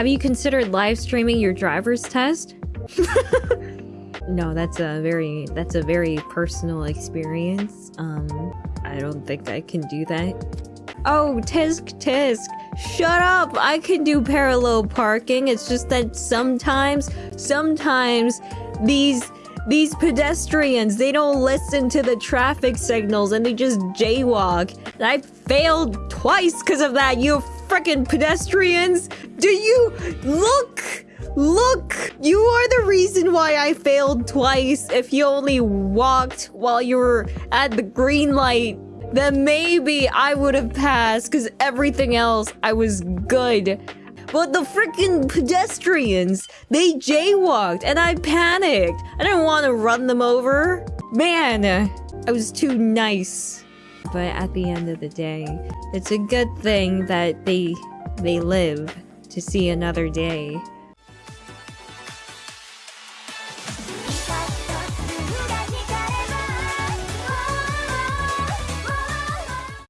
Have you considered live streaming your driver's test? no, that's a very that's a very personal experience. Um, I don't think I can do that. Oh, tisk tisk. Shut up! I can do parallel parking. It's just that sometimes, sometimes these these pedestrians, they don't listen to the traffic signals and they just jaywalk. And I failed twice because of that, you freaking pedestrians! Do you look? Look! You are the reason why I failed twice. If you only walked while you were at the green light, then maybe I would have passed because everything else I was good. But the freaking pedestrians, they jaywalked and I panicked. I didn't want to run them over. Man, I was too nice. But at the end of the day, it's a good thing that they they live to see another day.